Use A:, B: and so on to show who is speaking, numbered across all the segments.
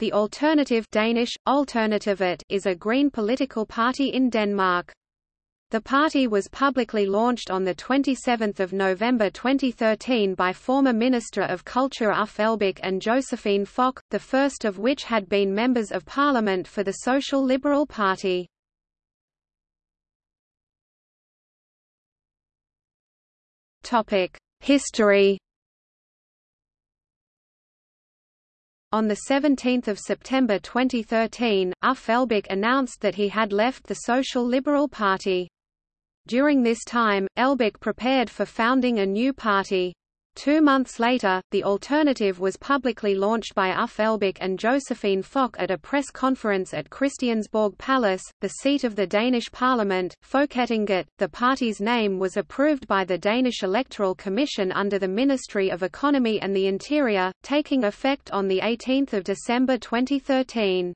A: The Alternative Danish, Alternativet is a green political party in Denmark. The party was publicly launched on 27 November 2013 by former Minister of Culture Uffe Elbæk and Josephine Fock, the first of which had been members of parliament for the Social Liberal Party. History On 17 September 2013, Uffe announced that he had left the Social Liberal Party. During this time, Elbæk prepared for founding a new party. Two months later, the alternative was publicly launched by Uffe Elbæk and Josephine Fock at a press conference at Christiansborg Palace, the seat of the Danish parliament, Folketinget. The party's name was approved by the Danish Electoral Commission under the Ministry of Economy and the Interior, taking effect on 18 December 2013.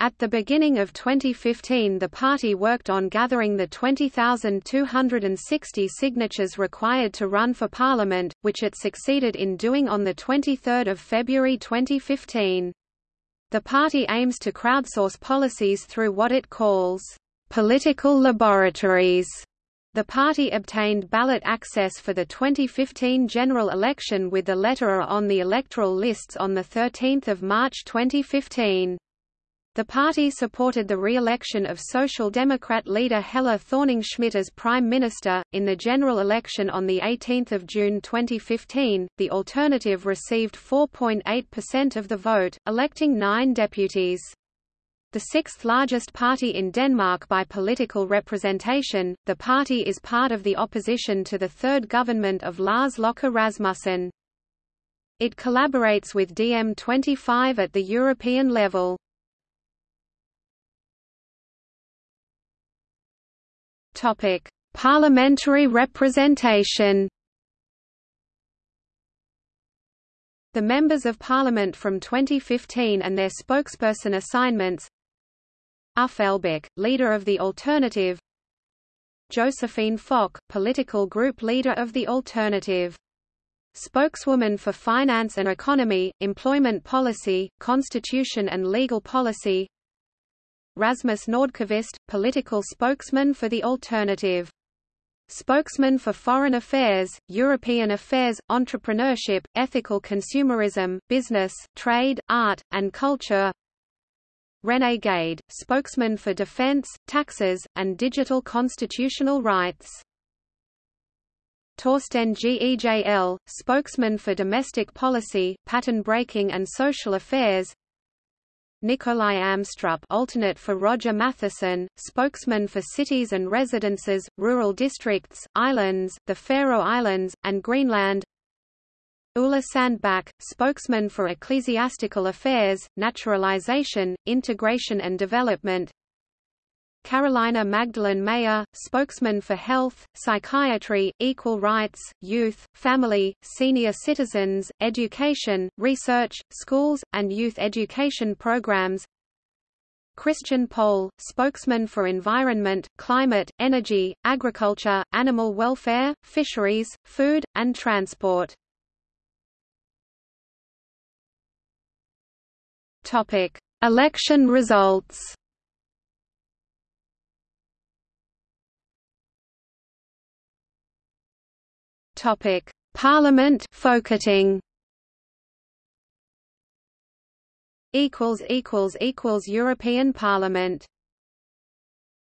A: At the beginning of 2015 the party worked on gathering the 20,260 signatures required to run for parliament, which it succeeded in doing on 23 February 2015. The party aims to crowdsource policies through what it calls, "...political laboratories." The party obtained ballot access for the 2015 general election with the letter on the electoral lists on 13 March 2015. The party supported the re-election of Social Democrat leader Helle Thorning-Schmidt as Prime Minister. In the general election on 18 June 2015, the alternative received 4.8% of the vote, electing nine deputies. The sixth largest party in Denmark by political representation, the party is part of the opposition to the third government of Lars Løkke Rasmussen. It collaborates with DiEM25 at the European level. Topic: Parliamentary representation. The members of Parliament from 2015 and their spokesperson assignments Elbæk, leader of the Alternative Josephine Fock, political group leader of the Alternative Spokeswoman for Finance and Economy, Employment Policy, Constitution and Legal Policy Rasmus Nordqvist, political spokesman for the Alternative. Spokesman for Foreign Affairs, European Affairs, Entrepreneurship, Ethical Consumerism, Business, Trade, Art, and Culture. René Gade, spokesman for Defense, Taxes, and Digital Constitutional Rights. Torsten Gejl, spokesman for Domestic Policy, Pattern Breaking and Social Affairs Nikolaj Amstrup alternate for Roger Matthisen, spokesman for cities and residences, rural districts, islands, the Faroe Islands, and Greenland. Ulla Sandbæk, spokesman for ecclesiastical affairs, naturalization, integration and development Carolina Magdalene Maier, spokesman for health, psychiatry, equal rights, youth, family, senior citizens, education, research, schools, and youth education programs Christian Poll, spokesman for environment, climate, energy, agriculture, animal welfare, fisheries, food, and transport. Election results Topic: Parliament Folketing. Equals equals equals European Parliament